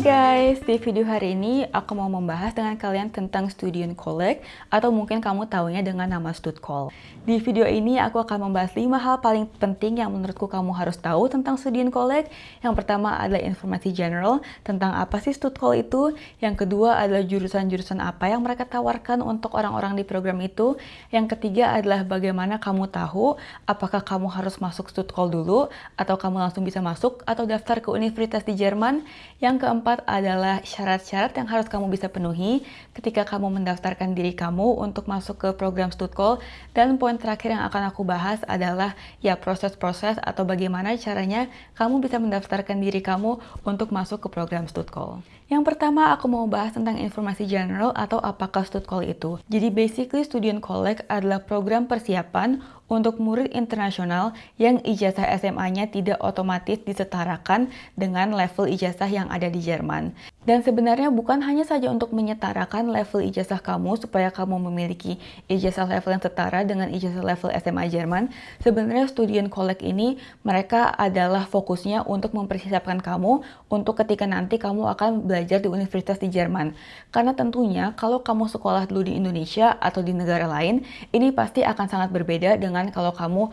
guys, di video hari ini aku mau membahas dengan kalian tentang Student Collect atau mungkin kamu tahunya dengan nama Studcall. Di video ini aku akan membahas 5 hal paling penting yang menurutku kamu harus tahu tentang Student Collect. Yang pertama adalah informasi general tentang apa sih Studcall itu. Yang kedua adalah jurusan-jurusan apa yang mereka tawarkan untuk orang-orang di program itu. Yang ketiga adalah bagaimana kamu tahu apakah kamu harus masuk Studcall dulu atau kamu langsung bisa masuk atau daftar ke universitas di Jerman. Yang keempat adalah syarat-syarat yang harus kamu bisa penuhi ketika kamu mendaftarkan diri kamu untuk masuk ke program Studcall. Dan poin terakhir yang akan aku bahas adalah ya proses-proses atau bagaimana caranya kamu bisa mendaftarkan diri kamu untuk masuk ke program Studcall. Yang pertama aku mau bahas tentang informasi general atau apakah Studcall itu. Jadi basically Student Collect adalah program persiapan untuk murid internasional yang ijazah SMA-nya tidak otomatis disetarakan dengan level ijazah yang ada di Jerman. Dan sebenarnya bukan hanya saja untuk menyetarakan level ijazah kamu supaya kamu memiliki ijazah level yang setara dengan ijazah level SMA Jerman. Sebenarnya Student Collect ini mereka adalah fokusnya untuk mempersiapkan kamu untuk ketika nanti kamu akan belajar di universitas di Jerman. Karena tentunya kalau kamu sekolah dulu di Indonesia atau di negara lain, ini pasti akan sangat berbeda dengan kalau kamu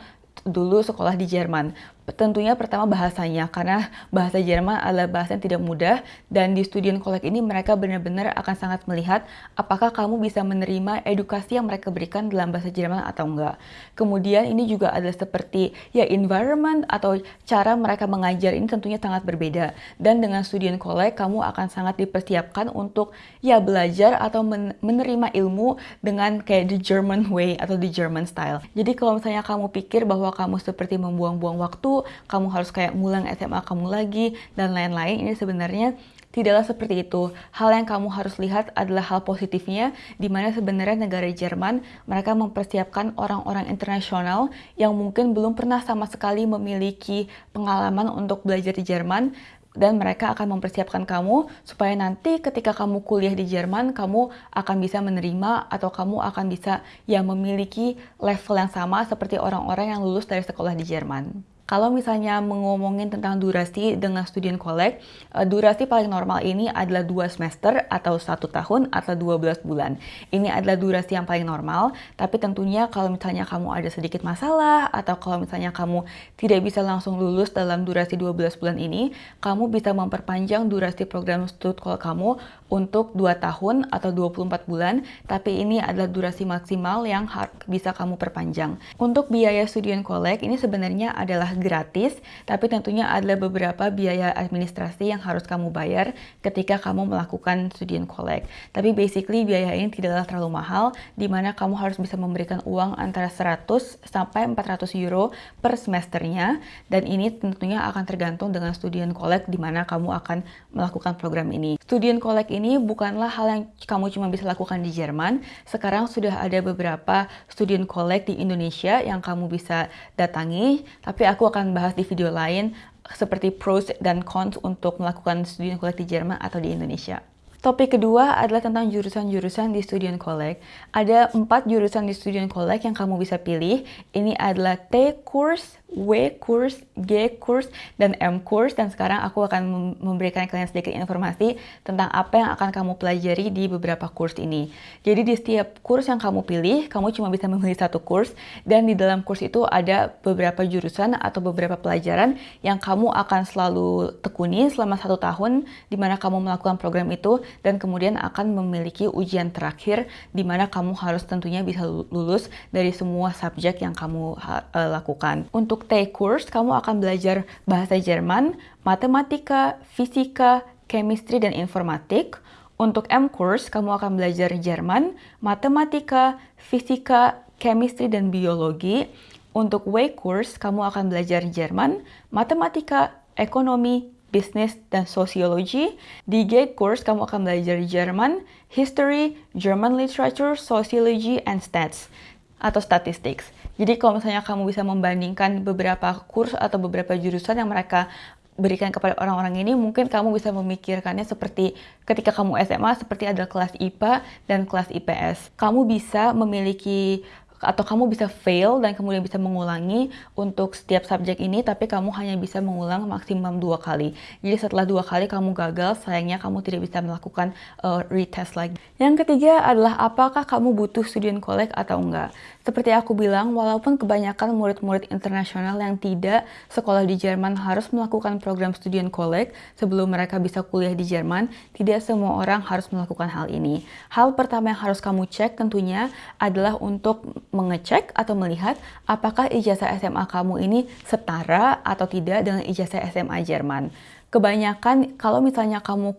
dulu sekolah di Jerman. Tentunya pertama bahasanya, karena bahasa Jerman adalah bahasa yang tidak mudah, dan di Student Collect ini mereka benar-benar akan sangat melihat apakah kamu bisa menerima edukasi yang mereka berikan dalam bahasa Jerman atau enggak. Kemudian ini juga adalah seperti ya environment atau cara mereka mengajar ini tentunya sangat berbeda. Dan dengan Student Collect kamu akan sangat dipersiapkan untuk ya belajar atau menerima ilmu dengan kayak the German way atau the German style. Jadi kalau misalnya kamu pikir bahwa kamu seperti membuang-buang waktu kamu harus kayak ngulang SMA kamu lagi, dan lain-lain. Ini sebenarnya tidaklah seperti itu. Hal yang kamu harus lihat adalah hal positifnya, di mana sebenarnya negara Jerman mereka mempersiapkan orang-orang internasional yang mungkin belum pernah sama sekali memiliki pengalaman untuk belajar di Jerman, dan mereka akan mempersiapkan kamu supaya nanti ketika kamu kuliah di Jerman kamu akan bisa menerima atau kamu akan bisa ya memiliki level yang sama seperti orang-orang yang lulus dari sekolah di Jerman. Kalau misalnya mengomongin tentang durasi dengan student collect, eh, durasi paling normal ini adalah 2 semester atau satu tahun atau 12 bulan. Ini adalah durasi yang paling normal, tapi tentunya kalau misalnya kamu ada sedikit masalah atau kalau misalnya kamu tidak bisa langsung lulus dalam durasi 12 bulan ini, kamu bisa memperpanjang durasi program student call kamu untuk 2 tahun atau 24 bulan, tapi ini adalah durasi maksimal yang bisa kamu perpanjang. Untuk biaya student collect ini sebenarnya adalah gratis, tapi tentunya ada beberapa biaya administrasi yang harus kamu bayar ketika kamu melakukan student collect. Tapi basically biaya ini tidaklah terlalu mahal, di mana kamu harus bisa memberikan uang antara 100 sampai 400 euro per semesternya, dan ini tentunya akan tergantung dengan student collect di mana kamu akan melakukan program ini. Student collect ini bukanlah hal yang kamu cuma bisa lakukan di Jerman, sekarang sudah ada beberapa student collect di Indonesia yang kamu bisa datangi, tapi aku akan bahas di video lain seperti pros dan cons untuk melakukan studi collect di Jerman atau di Indonesia. Topik kedua adalah tentang jurusan-jurusan di Student Collect. Ada empat jurusan di Student Collect yang kamu bisa pilih. Ini adalah T course, W course, G course, dan M course. Dan sekarang aku akan memberikan kalian sedikit informasi tentang apa yang akan kamu pelajari di beberapa course ini. Jadi di setiap course yang kamu pilih, kamu cuma bisa memilih satu course. Dan di dalam course itu ada beberapa jurusan atau beberapa pelajaran yang kamu akan selalu tekuni selama satu tahun di mana kamu melakukan program itu dan kemudian akan memiliki ujian terakhir di mana kamu harus tentunya bisa lulus dari semua subjek yang kamu uh, lakukan. Untuk untuk T course, kamu akan belajar bahasa Jerman, matematika, fisika, chemistry, dan informatik. Untuk M course, kamu akan belajar Jerman, matematika, fisika, chemistry, dan biologi. Untuk W course, kamu akan belajar Jerman, matematika, ekonomi, bisnis, dan sosiologi. Di Gate course, kamu akan belajar Jerman, history, German literature, sociology, and stats atau statistics. Jadi kalau misalnya kamu bisa membandingkan beberapa kurs atau beberapa jurusan yang mereka berikan kepada orang-orang ini, mungkin kamu bisa memikirkannya seperti ketika kamu SMA, seperti ada kelas IPA dan kelas IPS. Kamu bisa memiliki atau kamu bisa fail dan kemudian bisa mengulangi untuk setiap subjek ini tapi kamu hanya bisa mengulang maksimum dua kali. Jadi setelah dua kali kamu gagal sayangnya kamu tidak bisa melakukan uh, retest lagi. Yang ketiga adalah apakah kamu butuh student collect atau enggak. Seperti aku bilang, walaupun kebanyakan murid-murid internasional yang tidak sekolah di Jerman harus melakukan program student collect sebelum mereka bisa kuliah di Jerman, tidak semua orang harus melakukan hal ini. Hal pertama yang harus kamu cek tentunya adalah untuk mengecek atau melihat apakah ijazah SMA kamu ini setara atau tidak dengan ijazah SMA Jerman kebanyakan kalau misalnya kamu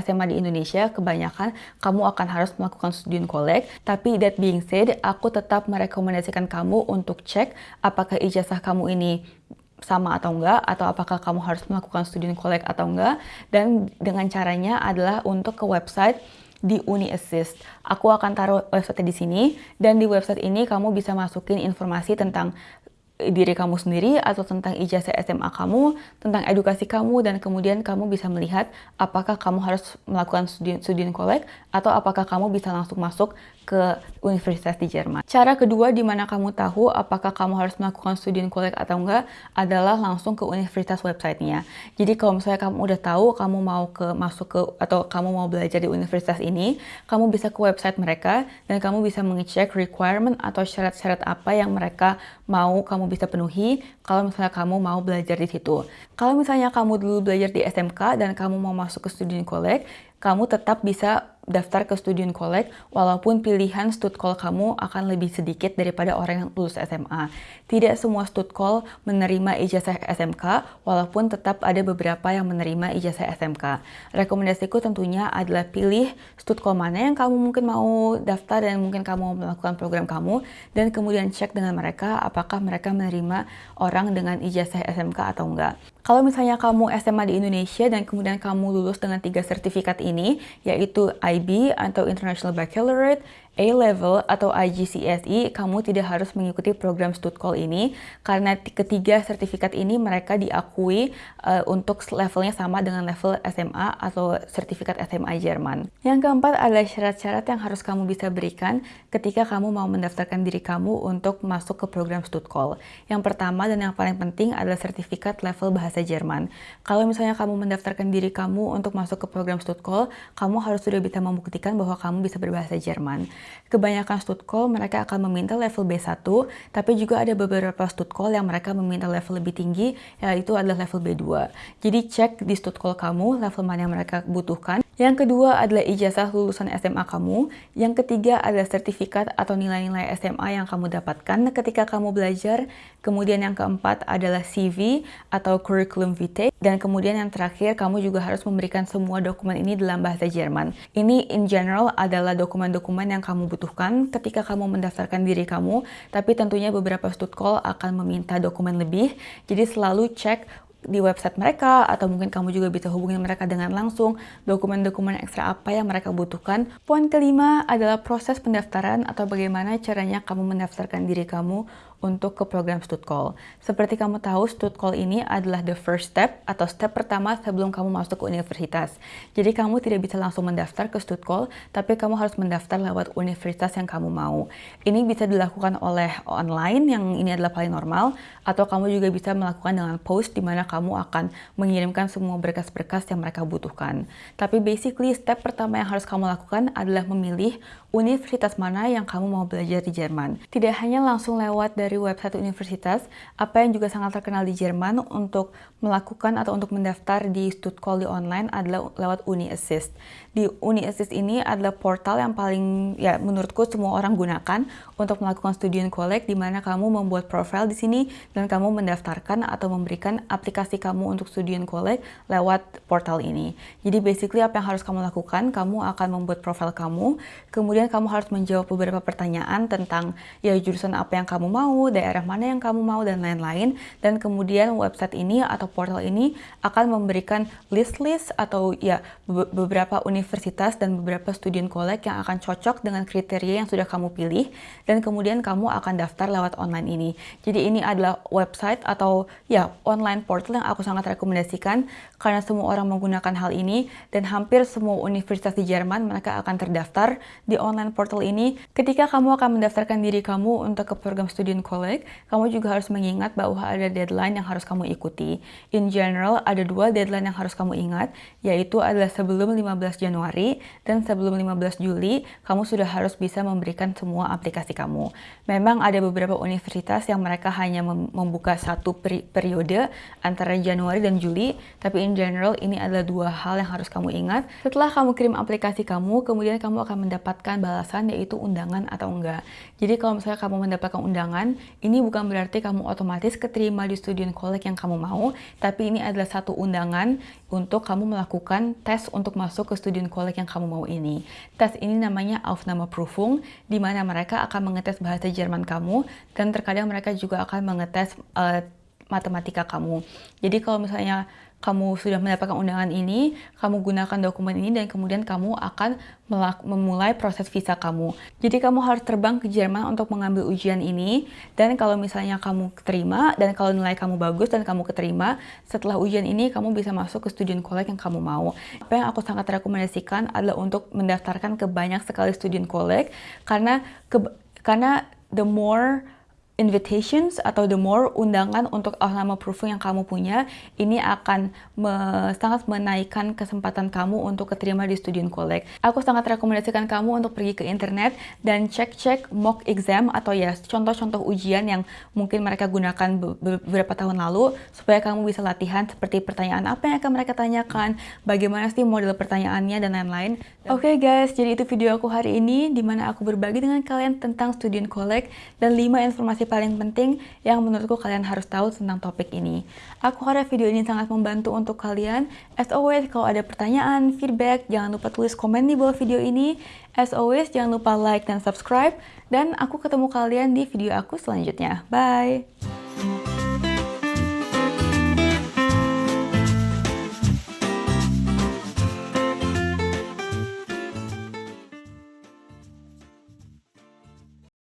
SMA di Indonesia, kebanyakan kamu akan harus melakukan student collect. Tapi that being said, aku tetap merekomendasikan kamu untuk cek apakah ijazah kamu ini sama atau enggak atau apakah kamu harus melakukan student collect atau enggak dan dengan caranya adalah untuk ke website di Uni Assist. Aku akan taruh website di sini dan di website ini kamu bisa masukin informasi tentang diri kamu sendiri atau tentang ijazah SMA kamu, tentang edukasi kamu, dan kemudian kamu bisa melihat apakah kamu harus melakukan student, student collect atau apakah kamu bisa langsung masuk ke universitas di Jerman. Cara kedua di mana kamu tahu apakah kamu harus melakukan student collect atau enggak adalah langsung ke universitas websitenya. Jadi kalau misalnya kamu udah tahu kamu mau ke masuk ke atau kamu mau belajar di universitas ini, kamu bisa ke website mereka dan kamu bisa mengecek requirement atau syarat-syarat apa yang mereka mau kamu bisa penuhi kalau misalnya kamu mau belajar di situ. Kalau misalnya kamu dulu belajar di SMK dan kamu mau masuk ke student collect, kamu tetap bisa daftar ke student collect walaupun pilihan stud call kamu akan lebih sedikit daripada orang yang lulus SMA. Tidak semua stud call menerima ijazah SMK walaupun tetap ada beberapa yang menerima ijazah SMK. Rekomendasiku tentunya adalah pilih stud call mana yang kamu mungkin mau daftar dan mungkin kamu melakukan program kamu dan kemudian cek dengan mereka apakah mereka menerima orang dengan ijazah SMK atau enggak. Kalau misalnya kamu SMA di Indonesia dan kemudian kamu lulus dengan tiga sertifikat ini, yaitu IB atau International Baccalaureate, A-Level atau IGCSE, kamu tidak harus mengikuti program Call ini karena ketiga sertifikat ini mereka diakui uh, untuk levelnya sama dengan level SMA atau sertifikat SMA Jerman. Yang keempat adalah syarat-syarat yang harus kamu bisa berikan ketika kamu mau mendaftarkan diri kamu untuk masuk ke program Call. Yang pertama dan yang paling penting adalah sertifikat level bahasa Jerman. Kalau misalnya kamu mendaftarkan diri kamu untuk masuk ke program Call, kamu harus sudah bisa membuktikan bahwa kamu bisa berbahasa Jerman. Kebanyakan call mereka akan meminta level B1, tapi juga ada beberapa call yang mereka meminta level lebih tinggi, yaitu adalah level B2. Jadi cek di call kamu level mana yang mereka butuhkan. Yang kedua adalah ijazah lulusan SMA kamu. Yang ketiga adalah sertifikat atau nilai-nilai SMA yang kamu dapatkan ketika kamu belajar. Kemudian yang keempat adalah CV atau curriculum vitae. Dan kemudian yang terakhir, kamu juga harus memberikan semua dokumen ini dalam bahasa Jerman. Ini in general adalah dokumen-dokumen yang kamu butuhkan ketika kamu mendaftarkan diri kamu. Tapi tentunya beberapa stud call akan meminta dokumen lebih. Jadi selalu cek di website mereka atau mungkin kamu juga bisa hubungi mereka dengan langsung dokumen-dokumen ekstra apa yang mereka butuhkan. Poin kelima adalah proses pendaftaran atau bagaimana caranya kamu mendaftarkan diri kamu untuk ke program Call. Seperti kamu tahu, Call ini adalah the first step atau step pertama sebelum kamu masuk ke universitas. Jadi kamu tidak bisa langsung mendaftar ke Call, tapi kamu harus mendaftar lewat universitas yang kamu mau. Ini bisa dilakukan oleh online yang ini adalah paling normal atau kamu juga bisa melakukan dengan post di mana kamu akan mengirimkan semua berkas-berkas yang mereka butuhkan. Tapi basically step pertama yang harus kamu lakukan adalah memilih universitas mana yang kamu mau belajar di Jerman. Tidak hanya langsung lewat dari website universitas, apa yang juga sangat terkenal di Jerman untuk melakukan atau untuk mendaftar di di online adalah lewat Uni Assist. Di Uni Assist ini adalah portal yang paling ya menurutku semua orang gunakan untuk melakukan student collect di mana kamu membuat profile di sini dan kamu mendaftarkan atau memberikan aplikasi kamu untuk student collect lewat portal ini. Jadi basically apa yang harus kamu lakukan, kamu akan membuat profile kamu, kemudian kamu harus menjawab beberapa pertanyaan tentang ya jurusan apa yang kamu mau, daerah mana yang kamu mau, dan lain-lain. Dan kemudian website ini atau portal ini akan memberikan list-list atau ya beberapa universitas dan beberapa student college yang akan cocok dengan kriteria yang sudah kamu pilih. Dan kemudian kamu akan daftar lewat online ini. Jadi ini adalah website atau ya online portal yang aku sangat rekomendasikan karena semua orang menggunakan hal ini dan hampir semua universitas di Jerman mereka akan terdaftar di online portal ini. Ketika kamu akan mendaftarkan diri kamu untuk ke program Student College, kamu juga harus mengingat bahwa ada deadline yang harus kamu ikuti. In general, ada dua deadline yang harus kamu ingat, yaitu adalah sebelum 15 Januari dan sebelum 15 Juli, kamu sudah harus bisa memberikan semua aplikasi kamu. Memang ada beberapa universitas yang mereka hanya membuka satu peri periode antara Januari dan Juli, tapi in general ini adalah dua hal yang harus kamu ingat. Setelah kamu kirim aplikasi kamu, kemudian kamu akan mendapatkan balasan yaitu undangan atau enggak. Jadi kalau misalnya kamu mendapatkan undangan, ini bukan berarti kamu otomatis keterima di student college yang kamu mau, tapi ini adalah satu undangan untuk kamu melakukan tes untuk masuk ke student college yang kamu mau ini. Tes ini namanya Aufnahmeprüfung, di mana mereka akan mengetes bahasa Jerman kamu, dan terkadang mereka juga akan mengetes uh, matematika kamu. Jadi kalau misalnya kamu sudah mendapatkan undangan ini, kamu gunakan dokumen ini dan kemudian kamu akan memulai proses visa kamu. Jadi kamu harus terbang ke Jerman untuk mengambil ujian ini dan kalau misalnya kamu keterima dan kalau nilai kamu bagus dan kamu keterima, setelah ujian ini kamu bisa masuk ke student college yang kamu mau. Apa yang aku sangat rekomendasikan adalah untuk mendaftarkan ke banyak sekali student college karena ke, karena the more invitations atau the more undangan untuk nama proofing yang kamu punya ini akan me sangat menaikkan kesempatan kamu untuk keterima di student college. Aku sangat rekomendasikan kamu untuk pergi ke internet dan cek-cek mock exam atau ya contoh-contoh ujian yang mungkin mereka gunakan beberapa tahun lalu supaya kamu bisa latihan seperti pertanyaan apa yang akan mereka tanyakan, bagaimana sih model pertanyaannya dan lain-lain. Oke okay guys, jadi itu video aku hari ini di mana aku berbagi dengan kalian tentang student college dan 5 informasi informasi paling penting yang menurutku kalian harus tahu tentang topik ini. Aku harap video ini sangat membantu untuk kalian. As always, kalau ada pertanyaan, feedback, jangan lupa tulis komen di bawah video ini. As always, jangan lupa like dan subscribe. Dan aku ketemu kalian di video aku selanjutnya. Bye!